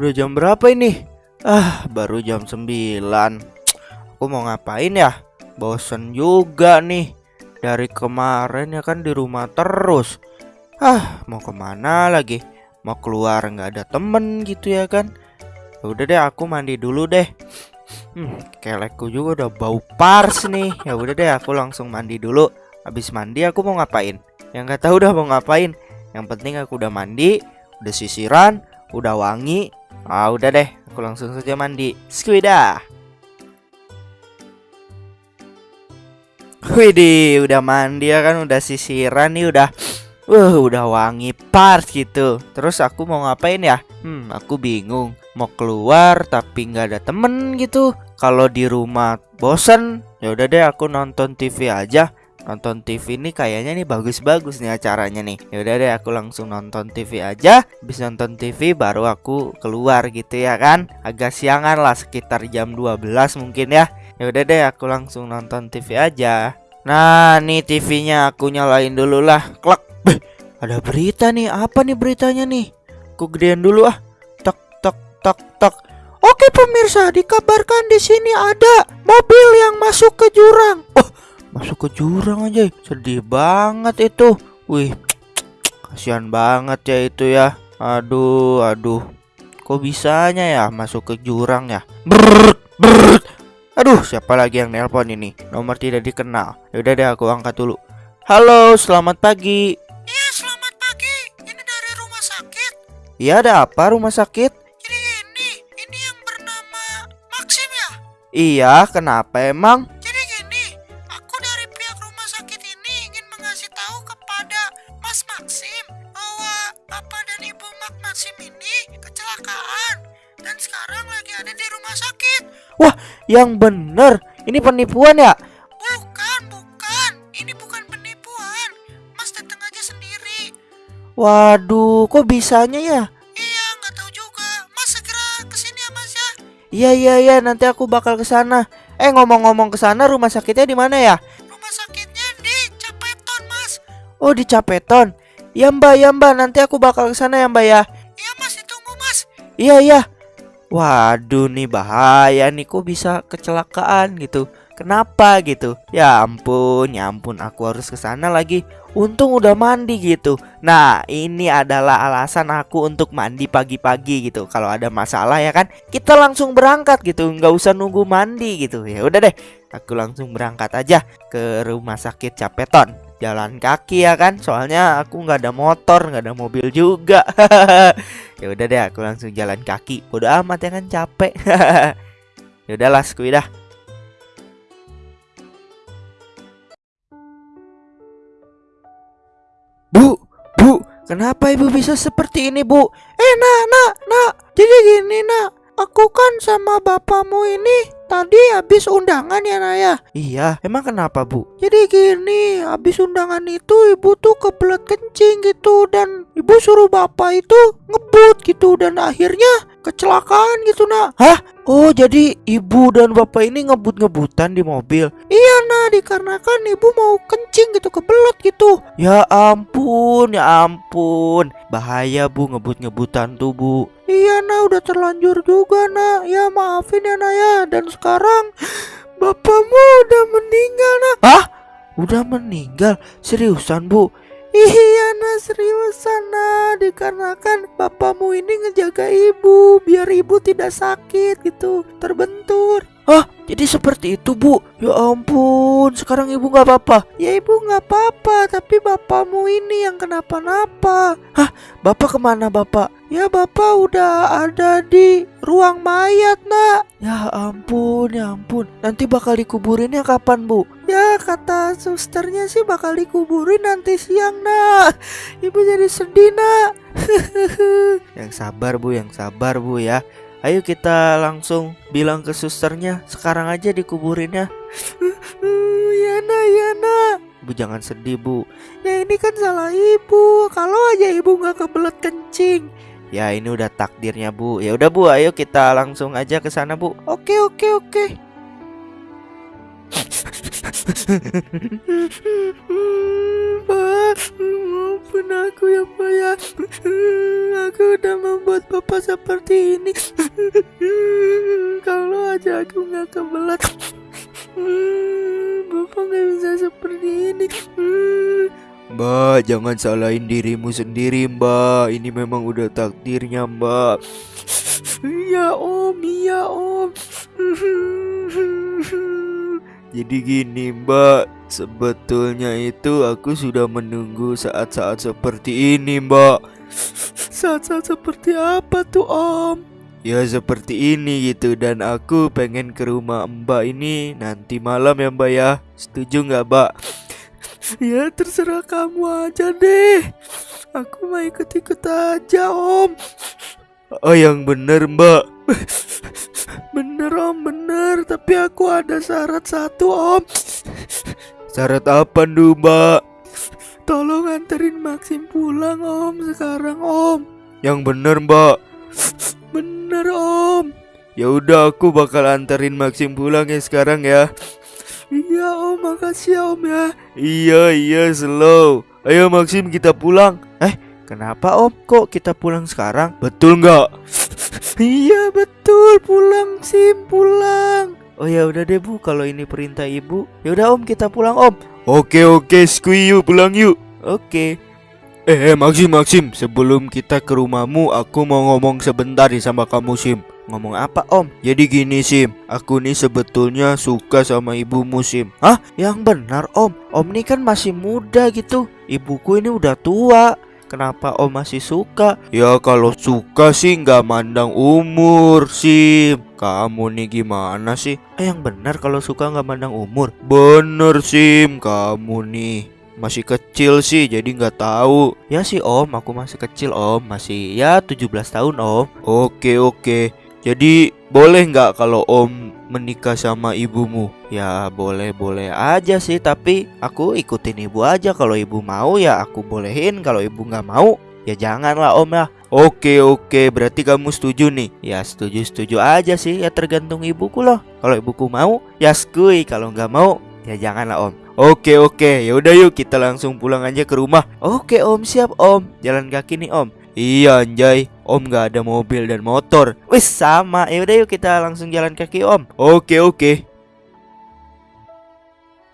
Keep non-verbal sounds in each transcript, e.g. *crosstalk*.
Udah jam berapa ini? Ah, baru jam 9 Aku mau ngapain ya? Bosen juga nih Dari kemarin ya kan di rumah terus Ah, mau ke mana lagi? Mau keluar nggak ada temen gitu ya kan? Ya Udah deh aku mandi dulu deh Hmm, kelekku juga udah bau pars nih Ya udah deh aku langsung mandi dulu Habis mandi aku mau ngapain? Yang nggak tahu udah mau ngapain Yang penting aku udah mandi Udah sisiran Udah wangi Ah udah deh, aku langsung saja mandi. Squida. Widih, udah mandi ya kan, udah sisiran nih, udah Wah, udah wangi pars gitu. Terus aku mau ngapain ya? Hmm, aku bingung. Mau keluar tapi nggak ada temen gitu. Kalau di rumah bosen, ya udah deh aku nonton TV aja. Nonton TV ini kayaknya nih bagus-bagus nih acaranya nih. Ya udah deh aku langsung nonton TV aja. Habis nonton TV baru aku keluar gitu ya kan. Agak siangan lah sekitar jam 12 mungkin ya. Ya udah deh aku langsung nonton TV aja. Nah, nih TV-nya aku nyalain dulu lah. Klak. Ada berita nih. Apa nih beritanya nih? Aku gedein dulu ah. Tak tak tak tak. Oke pemirsa, dikabarkan di sini ada mobil yang masuk ke jurang. Oh, masuk ke jurang aja. Sedih banget itu. Wih kasihan banget ya itu ya. Aduh aduh. Kok bisanya ya masuk ke jurang ya? Brrrt, brrrt. aduh siapa lagi yang nelpon ini? Nomor tidak dikenal. Yaudah deh aku angkat dulu. Halo selamat pagi. Iya, selamat pagi. Ini dari rumah sakit. iya ada apa rumah sakit? Jadi ini, ini yang bernama Maxim ya? iya kenapa emang yang bener ini penipuan ya Bukan, bukan. Ini bukan penipuan. Mas datang aja sendiri. waduh kok bisanya ya Iya, nggak tahu juga. Mas segera ke sini ya, Mas ya. Iya iya iya nanti aku bakal ke sana. Eh ngomong-ngomong ke sana rumah sakitnya di mana ya? Rumah sakitnya di Capeton, Mas. Oh di Capeton. Ya Mbak ya Mbak nanti aku bakal ke sana ya Mbak ya. Iya, Mas, ditunggu, Mas. Iya iya. Waduh nih bahaya nih kok bisa kecelakaan gitu. Kenapa gitu? Ya ampun, ya ampun aku harus ke sana lagi. Untung udah mandi gitu. Nah, ini adalah alasan aku untuk mandi pagi-pagi gitu. Kalau ada masalah ya kan, kita langsung berangkat gitu, nggak usah nunggu mandi gitu. Ya udah deh, aku langsung berangkat aja ke rumah sakit Capeton. Jalan kaki ya kan, soalnya aku nggak ada motor, nggak ada mobil juga. *laughs* ya udah deh, aku langsung jalan kaki. Bodo amat ya kan capek. *laughs* ya udahlah, skuidah. Bu, Bu, kenapa ibu bisa seperti ini, Bu? Eh, nak, nak, nak. Jadi gini, nak. Aku kan sama bapakmu ini tadi habis undangan ya, nak ya. Iya, emang kenapa, Bu? Jadi gini, habis undangan itu ibu tuh kebelet kencing gitu dan ibu suruh bapak itu ngebut gitu dan akhirnya kecelakaan gitu, nak. Hah? Oh, jadi ibu dan bapak ini ngebut-ngebutan di mobil. Iya, dikarenakan ibu mau kencing gitu kebelet gitu. Ya ampun, ya ampun. Bahaya, Bu, ngebut-ngebutan tuh, Bu. Iya, nak, udah terlanjur juga, nak. Ya maafin ya, nak ya. Dan sekarang *gasps* bapakmu udah meninggal, nak. Hah? Udah meninggal? Seriusan, Bu? Iya nah seriusan nah Dikarenakan bapakmu ini ngejaga ibu Biar ibu tidak sakit gitu Terbentur Hah? Jadi seperti itu, Bu? Ya ampun, sekarang ibu nggak apa-apa. Ya ibu nggak apa-apa Tapi bapakmu ini yang kenapa-napa Bapak ke mana, Bapak? Ya bapak udah ada di ruang mayat nak Ya ampun, ya ampun. Nanti bakal dikuburinnya kapan, Bu? Ya kata susternya sih bakal dikuburin nanti siang nak Ibu jadi sedih nak *laughs* Yang sabar, Bu, yang sabar, Bu ya. Ayo kita langsung bilang ke susternya sekarang aja dikuburinnya. *sniffs* Ya nak ya nak Bu jangan sedih, Bu. Ya ini kan salah ibu Kalau aja ibu nggak kebelet kencing Ya ini udah takdirnya, Bu. Ya udah, Bu, ayo kita langsung aja ke sana, Bu. Oke oke oke *sniffs* Pak, maafin aku ya Pak ya. *sniffs* Aku udah membuat Bapak seperti ini. Nggak kebelat. Bapak nggak bisa seperti ini. Mbak, jangan salahin dirimu sendiri, Mbak. Ini memang udah takdirnya, Mbak. Iya, Om. Iya, Om. Jadi gini, Mbak. Sebetulnya itu aku sudah menunggu saat-saat seperti ini, Mbak. Saat-saat seperti apa tuh, Om? Ya seperti ini gitu dan aku pengen ke rumah Mbak ini nanti malam ya Mbak ya. Setuju nggak Mbak? Ya terserah kamu aja deh. Aku mau ikut-ikut aja Om. Oh yang bener Mbak. *laughs* bener Om bener tapi aku ada syarat satu Om. Syarat apa tuh Mbak? Tolong anterin Maxim pulang Om sekarang Om. Yang bener Mbak. Bener Om. Ya udah aku bakal anterin Maxim pulang ya sekarang ya. Iya Om, makasih ya Om ya. Iya iya slow. Ayo Maxim kita pulang. Eh, kenapa Om? Kok kita pulang sekarang? Betul nggak? iya betul, pulang Sim pulang. Oh ya udah deh Bu, kalau ini perintah Ibu. Ya udah Om, kita pulang Om. Oke oke, skui yuk pulang yuk. Oke. Eh, eh Maxim Maxim, sebelum kita ke rumahmu, aku mau ngomong sebentar nih sama kamu Sim. Ngomong apa om? Jadi gini Sim Aku nih sebetulnya suka sama ibumu Sim Hah? Yang benar om Om nih kan masih muda gitu Ibuku ini udah tua Kenapa om masih suka? Ya kalau suka sih nggak mandang umur Sim Kamu nih gimana sih? Eh yang benar kalau suka nggak mandang umur Bener Sim Kamu nih masih kecil sih jadi nggak tahu. Ya sih om aku masih kecil om. Masih ya 17 tahun om. Oke oke. Jadi boleh nggak kalau om menikah sama ibumu? Ya boleh boleh aja sih tapi aku ikutin ibu aja. Kalau ibu mau ya aku bolehin. Kalau ibu nggak mau ya janganlah om lah. Oke oke. Berarti kamu setuju nih? Ya setuju setuju aja sih. Ya tergantung ibuku loh. Kalau ibuku mau ya skui. Kalau nggak mau ya janganlah om Oke oke ya udah yuk kita langsung pulang aja ke rumah Oke om siap om Jalan kaki nih om Iya anjay, Om gak ada mobil dan motor. Wis sama, ya udah yuk kita langsung jalan kaki Om. Oke oke.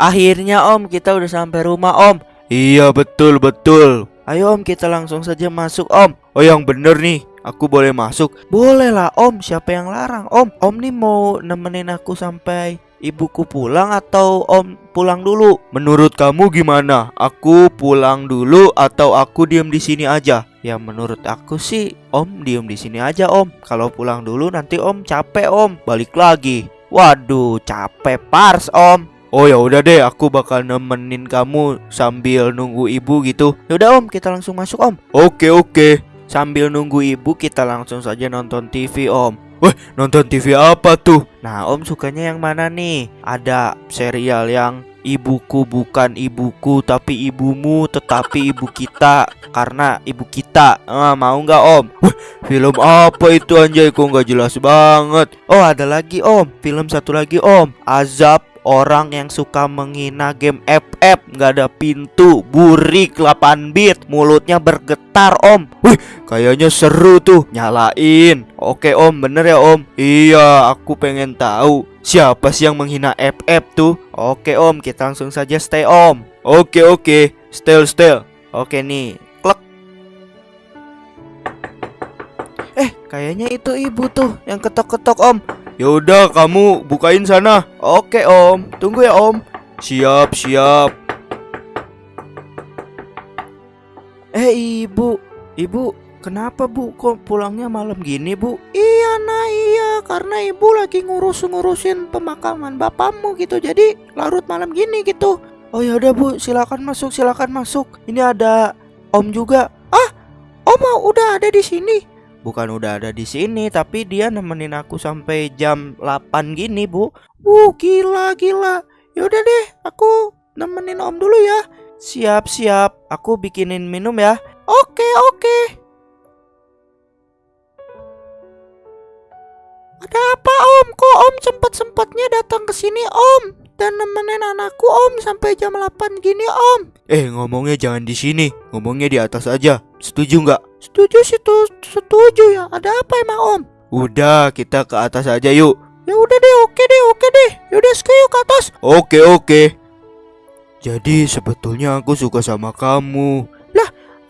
Akhirnya Om kita udah sampai rumah Om. Iya betul betul. Ayo Om kita langsung saja masuk Om. Oh yang bener nih, aku boleh masuk. Boleh lah Om, siapa yang larang Om? Om nih mau nemenin aku sampai ibuku pulang atau om pulang dulu? Menurut kamu gimana? Aku pulang dulu atau aku diem di sini aja? Ya menurut aku sih om diem di sini aja om. Kalau pulang dulu nanti om capek om, balik lagi. Waduh, capek pars om. Oh ya udah deh, aku bakal nemenin kamu sambil nunggu ibu gitu. Ya udah om, kita langsung masuk om. Oke oke. Sambil nunggu ibu kita langsung saja nonton TV om. Wah, nonton TV apa tuh? Nah, Om sukanya yang mana nih? Ada serial yang ibuku bukan ibuku tapi ibumu tetapi ibu kita karena ibu kita. Ah, mau nggak Om? Wah, film apa itu anjay kok nggak jelas banget. Oh, ada lagi Om. Film satu lagi Om. Azab orang yang suka menghina game FF nggak ada pintu burik 8 bit. Mulutnya bergetar om. Wih kayaknya seru tuh. Nyalain. Oke om bener ya om? Iya aku pengen tahu siapa sih yang menghina FF tuh. Oke om kita langsung saja stay om. Oke oke. Stay stay. Oke nih. Klek. Eh kayaknya itu ibu tuh yang ketok-ketok om Yaudah kamu bukain sana. Oke om. Tunggu ya om. Siap siap. Eh ibu. Ibu Kenapa bu kok pulangnya malam gini bu? Iya nah iya. Karena ibu lagi ngurus-ngurusin pemakaman bapakmu gitu. Jadi larut malam gini gitu. Oh ya udah bu. Silakan masuk silakan masuk. Ini ada om juga. Ah om udah ada di sini Bukan udah ada di sini, tapi dia nemenin aku sampai jam 8 gini, Bu. Uh, gila gila. Yaudah deh, aku nemenin Om dulu ya. Siap, siap. Aku bikinin minum ya. Oke, oke. Ada apa Om? Kok Om sempat-sempatnya datang ke sini Om? Dan nemenin anakku om sampai jam 8 gini om. Eh ngomongnya jangan di sini, ngomongnya di atas aja. Setuju nggak? Setuju sih tuh, setuju ya. Ada apa emang om? Udah kita ke atas aja yuk. Ya udah deh, oke deh, oke deh. Yaudah sekarang yuk ke atas. Oke oke. Jadi sebetulnya aku suka sama kamu.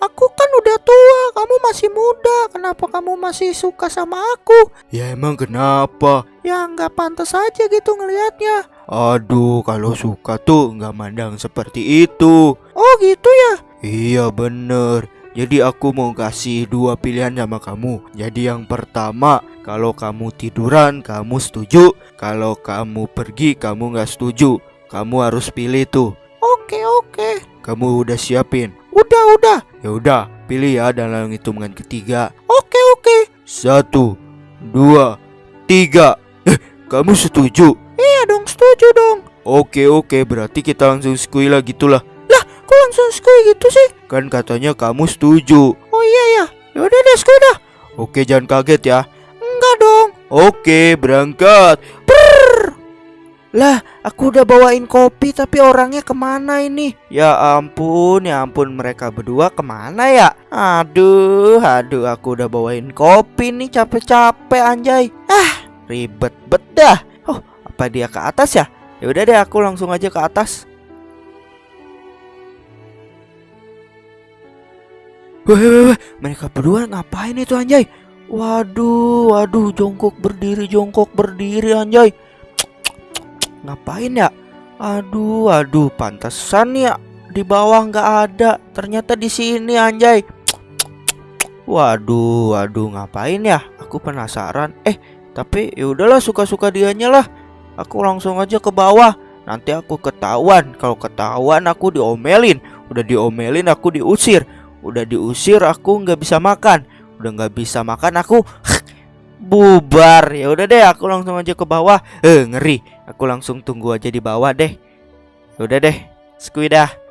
Aku kan udah tua, kamu masih muda. Kenapa kamu masih suka sama aku? Ya emang kenapa? Ya nggak pantas aja gitu ngelihatnya. Aduh kalau suka tuh nggak mandang seperti itu. Oh gitu ya? Iya bener. Jadi aku mau kasih dua pilihan sama kamu. Jadi yang pertama, kalau kamu tiduran, kamu setuju. Kalau kamu pergi, kamu nggak setuju. Kamu harus pilih tuh. Oke oke. Kamu udah siapin? Udah udah. Ya udah, pilih ya dalam hitungan ketiga. Oke oke. Satu, dua, tiga. Eh, kamu setuju? Iya dong, setuju dong. Oke oke, berarti kita langsung squila gitulah. Kok langsung skui gitu sih? Kan katanya kamu setuju. Oh iya ya. Ya udah deh skui dah. Oke, jangan kaget ya. Enggak dong. Oke, berangkat. Lah, aku udah bawain kopi tapi orangnya ke mana ini? Ya ampun, ya ampun mereka berdua ke mana ya? Aduh, aduh aku udah bawain kopi nih capek-capek anjay. Ah, ribet bet dah. Oh, apa dia ke atas ya? Ya udah deh aku langsung aja ke atas. Weh, mereka berdua ngapain itu anjay? Waduh, waduh, jongkok berdiri, jongkok berdiri anjay. Ngapain ya? Aduh, aduh, pantesan ya di bawah nggak ada. Ternyata di sini anjay. Waduh, waduh, ngapain ya? Aku penasaran. Eh, tapi ya udahlah suka-suka dianya lah. Aku langsung aja ke bawah. Nanti aku ketahuan. Kalau ketahuan aku diomelin. Udah diomelin aku diusir. Udah diusir aku nggak bisa makan. Udah nggak bisa makan aku *sniffs* bubar. Ya udah deh, aku langsung aja ke bawah. Eh, ngeri. Aku langsung tunggu aja di bawah deh. Ya udah deh. Squid dah.